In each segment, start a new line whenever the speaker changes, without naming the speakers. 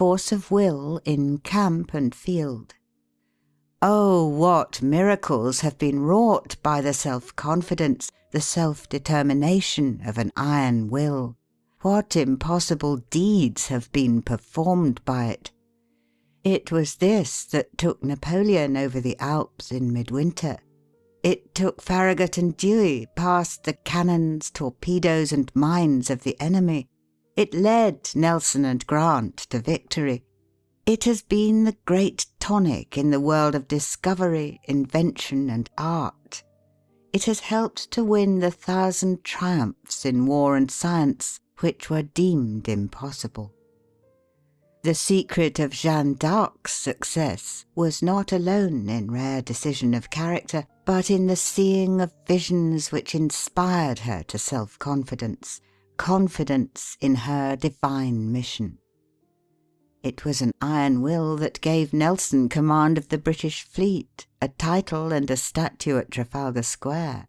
force of will in camp and field. Oh, what miracles have been wrought by the self confidence, the self determination of an iron will! What impossible deeds have been performed by it! It was this that took Napoleon over the Alps in midwinter. It took Farragut and Dewey past the cannons, torpedoes, and mines of the enemy. It led Nelson and Grant to victory. It has been the great tonic in the world of discovery, invention, and art. It has helped to win the thousand triumphs in war and science which were deemed impossible. The secret of Jeanne d'Arc's success was not alone in rare decision of character, but in the seeing of visions which inspired her to self confidence confidence in her divine mission. It was an iron will that gave Nelson command of the British fleet, a title and a statue at Trafalgar Square.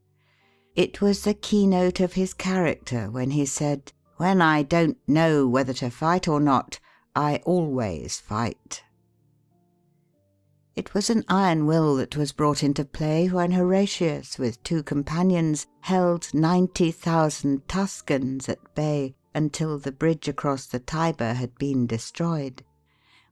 It was the keynote of his character when he said, when I don't know whether to fight or not, I always fight. It was an iron will that was brought into play when Horatius, with two companions, held ninety thousand Tuscans at bay until the bridge across the Tiber had been destroyed;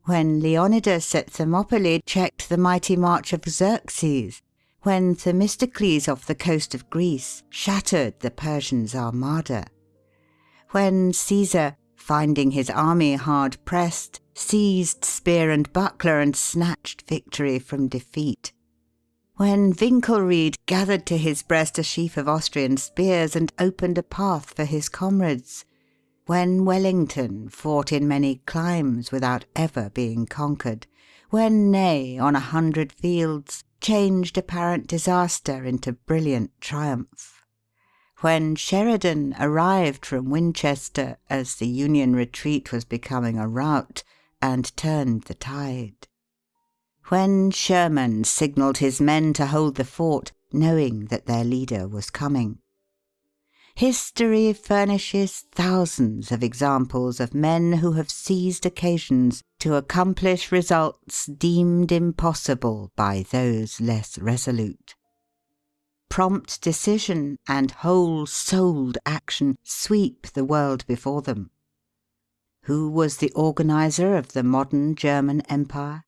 when Leonidas at Thermopylae checked the mighty march of Xerxes; when Themistocles off the coast of Greece shattered the Persian's armada. When Caesar, finding his army hard pressed, seized spear and buckler and snatched victory from defeat; when Winkelried gathered to his breast a sheaf of Austrian spears and opened a path for his comrades; when Wellington fought in many climes without ever being conquered; when Ney, on a hundred fields, changed apparent disaster into brilliant triumph when Sheridan arrived from Winchester, as the Union retreat was becoming a rout, and turned the tide; when Sherman signalled his men to hold the fort, knowing that their leader was coming. History furnishes thousands of examples of men who have seized occasions to accomplish results deemed impossible by those less resolute prompt decision and whole souled action sweep the world before them. Who was the organizer of the modern German Empire?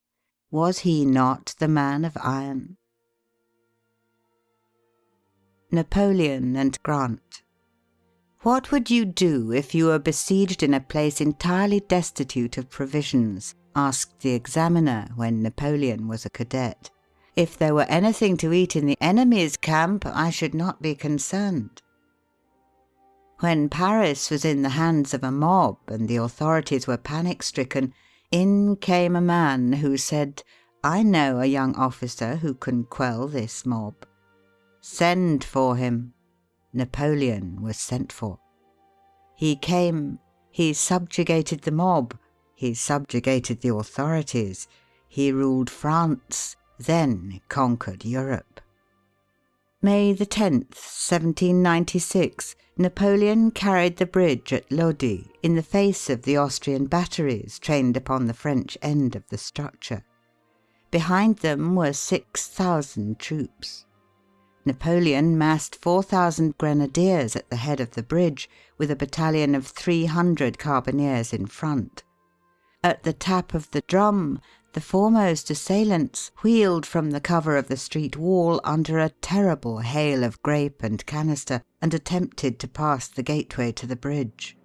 Was he not the man of iron? Napoleon and Grant What would you do if you were besieged in a place entirely destitute of provisions? asked the examiner when Napoleon was a cadet. If there were anything to eat in the enemy's camp, I should not be concerned. When Paris was in the hands of a mob and the authorities were panic stricken, in came a man who said, "I know a young officer who can quell this mob." "Send for him." Napoleon was sent for. He came, he subjugated the mob, he subjugated the authorities, he ruled France, then conquered Europe. May 10th, 1796, Napoleon carried the bridge at Lodi in the face of the Austrian batteries trained upon the French end of the structure. Behind them were six thousand troops. Napoleon massed four thousand grenadiers at the head of the bridge, with a battalion of three hundred carbineers in front. At the tap of the drum the foremost assailants wheeled from the cover of the street wall under a terrible hail of grape and canister, and attempted to pass the gateway to the bridge.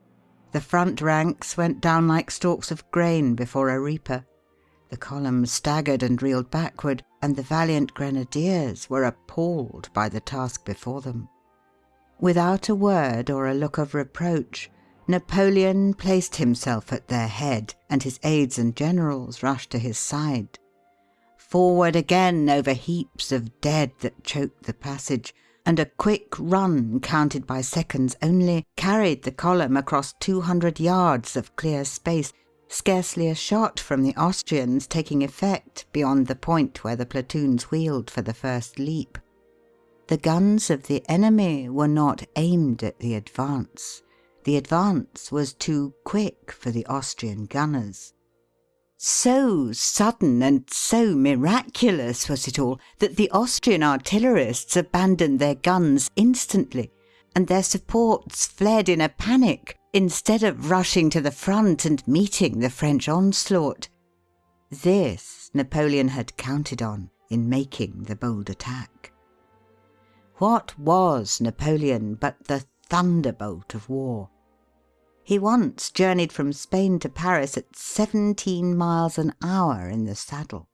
The front ranks went down like stalks of grain before a reaper. The column staggered and reeled backward, and the valiant grenadiers were appalled by the task before them. Without a word or a look of reproach, Napoleon placed himself at their head, and his aides and generals rushed to his side. Forward again over heaps of dead that choked the passage, and a quick run counted by seconds only carried the column across two hundred yards of clear space, scarcely a shot from the Austrians taking effect beyond the point where the platoons wheeled for the first leap. The guns of the enemy were not aimed at the advance. The advance was too quick for the Austrian gunners. So sudden and so miraculous was it all that the Austrian artillerists abandoned their guns instantly, and their supports fled in a panic instead of rushing to the front and meeting the French onslaught. This Napoleon had counted on in making the bold attack. What was Napoleon but the thunderbolt of war? He once journeyed from Spain to Paris at seventeen miles an hour in the saddle.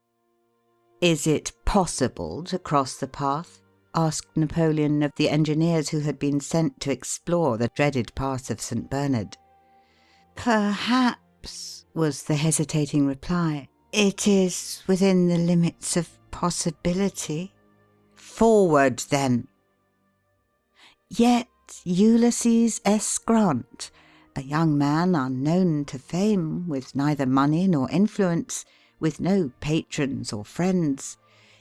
Is it possible to cross the path? asked Napoleon of the engineers who had been sent to explore the dreaded pass of St. Bernard. Perhaps, was the hesitating reply. It is within the limits of possibility. Forward, then! Yet Ulysses S. Grant a young man unknown to fame, with neither money nor influence, with no patrons or friends,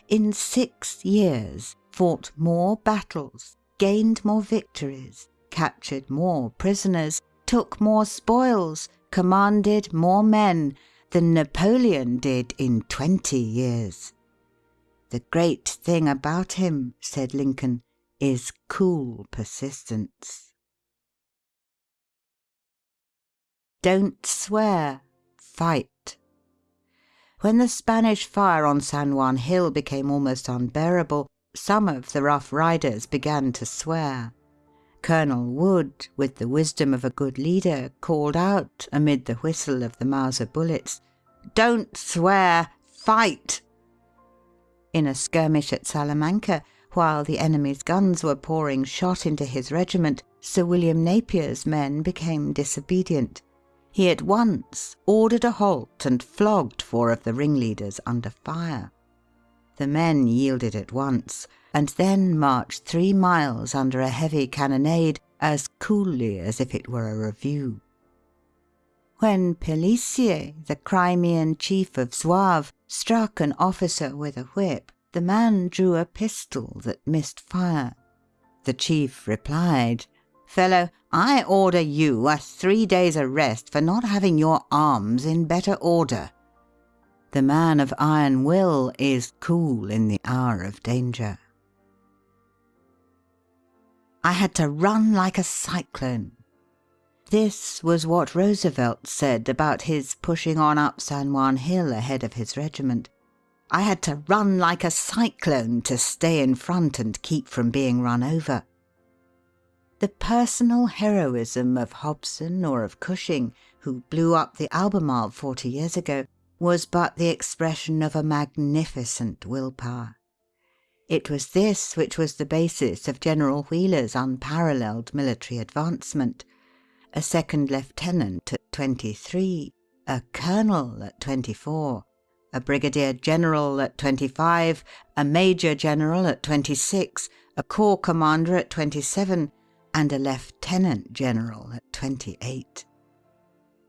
in six years fought more battles, gained more victories, captured more prisoners, took more spoils, commanded more men than Napoleon did in twenty years. The great thing about him, said Lincoln, is cool persistence. Don't swear. Fight. When the Spanish fire on San Juan Hill became almost unbearable, some of the Rough Riders began to swear. Colonel Wood, with the wisdom of a good leader, called out, amid the whistle of the Mauser bullets, "Don't swear. Fight!" In a skirmish at Salamanca, while the enemy's guns were pouring shot into his regiment, Sir William Napier's men became disobedient he at once ordered a halt and flogged four of the ringleaders under fire. The men yielded at once, and then marched three miles under a heavy cannonade as coolly as if it were a review. When Pelissier, the Crimean chief of Zouaves, struck an officer with a whip, the man drew a pistol that missed fire. The chief replied, Fellow, I order you a three days' arrest for not having your arms in better order. The man of iron will is cool in the hour of danger. I had to run like a cyclone. This was what Roosevelt said about his pushing on up San Juan Hill ahead of his regiment. I had to run like a cyclone to stay in front and keep from being run over. The personal heroism of Hobson or of Cushing, who blew up the Albemarle forty years ago, was but the expression of a magnificent will power. It was this which was the basis of General Wheeler's unparalleled military advancement. A second lieutenant at twenty three, a colonel at twenty four, a brigadier general at twenty five, a major general at twenty six, a corps commander at twenty seven, and a lieutenant general at twenty eight.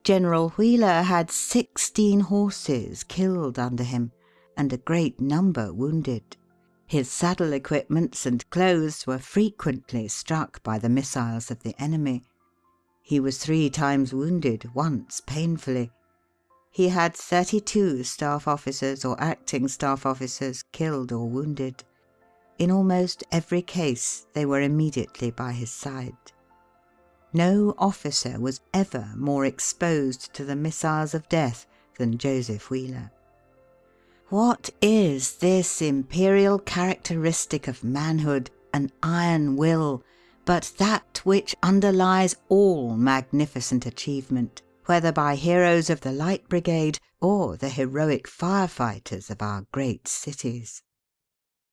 General Wheeler had sixteen horses killed under him, and a great number wounded. His saddle equipments and clothes were frequently struck by the missiles of the enemy. He was three times wounded, once painfully. He had thirty two staff officers or acting staff officers killed or wounded. In almost every case they were immediately by his side. No officer was ever more exposed to the missiles of death than Joseph Wheeler. What is this imperial characteristic of manhood, an iron will, but that which underlies all magnificent achievement, whether by heroes of the Light Brigade or the heroic fire fighters of our great cities?